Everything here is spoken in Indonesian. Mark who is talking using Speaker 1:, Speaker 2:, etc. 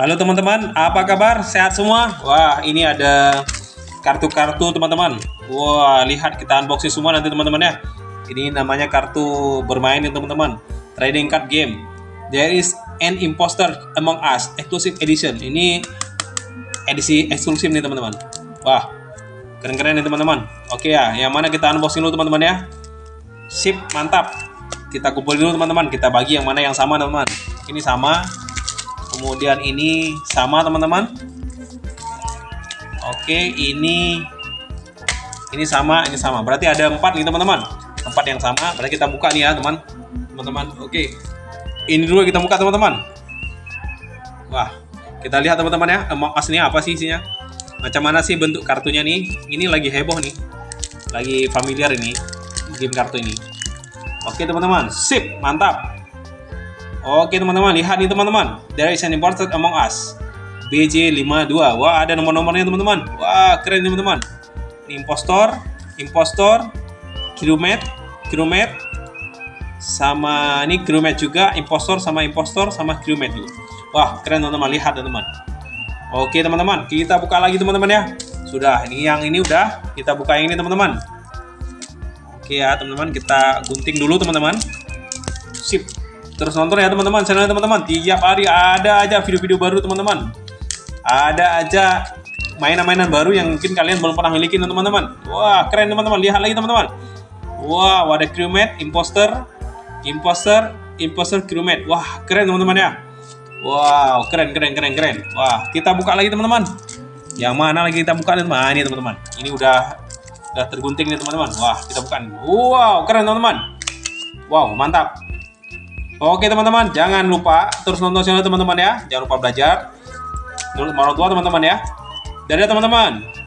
Speaker 1: Halo teman-teman, apa kabar? Sehat semua? Wah, ini ada kartu-kartu teman-teman. Wah, lihat kita unboxing semua nanti teman-teman ya. Ini namanya kartu bermain ya teman-teman. Trading card game. There is an imposter among us exclusive edition. Ini edisi eksklusif nih teman-teman. Wah, keren-keren nih teman-teman. Oke ya, yang mana kita unboxing dulu teman-teman ya. Sip, mantap. Kita kumpulin dulu teman-teman. Kita bagi yang mana yang sama teman-teman. Ini sama, kemudian ini sama teman-teman. Oke ini ini sama ini sama. Berarti ada empat nih teman-teman. Empat yang sama. Berarti kita buka nih ya teman. Teman-teman oke. Ini dulu kita buka teman-teman. Wah kita lihat teman-teman ya emang aslinya apa sih isinya? Macam mana sih bentuk kartunya nih? Ini lagi heboh nih. Lagi familiar ini game kartu ini. Oke teman-teman. Sip mantap Oke teman-teman, lihat nih teman-teman. There is an imported among us. BJ52. Wah, ada nomor-nomornya teman-teman. Wah, keren teman-teman. Impostor, impostor, crewmate, crewmate, sama ini crewmate juga, impostor sama impostor sama crewmate juga. Wah, keren teman-teman. Lihat teman-teman. Oke teman-teman, kita buka lagi teman-teman ya. Sudah, ini yang ini udah. Kita buka yang ini teman-teman. Oke ya teman-teman, kita gunting dulu teman-teman. Sip, Terus nonton ya teman-teman, channel teman-teman. Tiap hari ada aja video-video baru teman-teman. Ada aja mainan-mainan baru yang mungkin kalian belum pernah miliki teman-teman. Wah, keren teman-teman. Lihat lagi teman-teman. Wah, ada crewmate, imposter, imposter, imposter crewmate. Wah, keren teman-teman ya. Wow, keren keren keren keren. Wah, kita buka lagi teman-teman. Yang mana lagi kita buka nih teman? Ini teman-teman. Ini udah udah tergunting nih teman-teman. Wah, kita buka. Wow, keren teman-teman. Wow, mantap. Oke teman-teman, jangan lupa terus nonton channel teman-teman ya. Jangan lupa belajar. Menurut orang tua teman-teman ya. Dadah teman-teman.